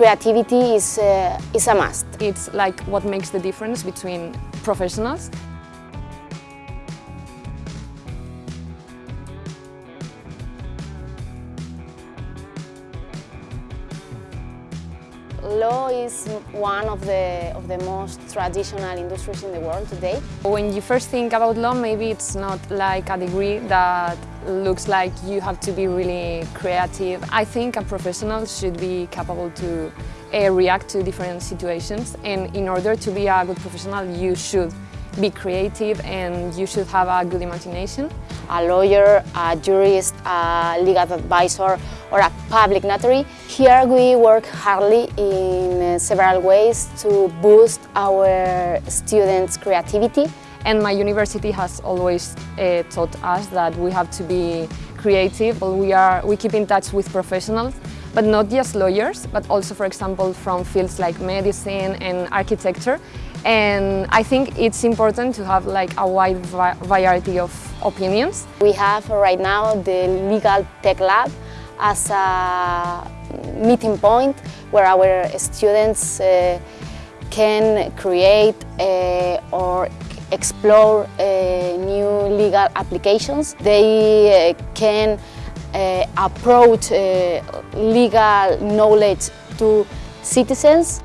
creativity is, uh, is a must. It's like what makes the difference between professionals Law is one of the, of the most traditional industries in the world today. When you first think about law, maybe it's not like a degree that looks like you have to be really creative. I think a professional should be capable to uh, react to different situations and in order to be a good professional you should be creative and you should have a good imagination. A lawyer, a jurist, a legal advisor or a public notary. Here we work hardly in several ways to boost our students' creativity. And my university has always uh, taught us that we have to be creative. We, are, we keep in touch with professionals, but not just lawyers, but also, for example, from fields like medicine and architecture. And I think it's important to have like a wide variety of opinions. We have right now the Legal Tech Lab as a meeting point where our students uh, can create uh, or explore uh, new legal applications. They uh, can uh, approach legal knowledge to citizens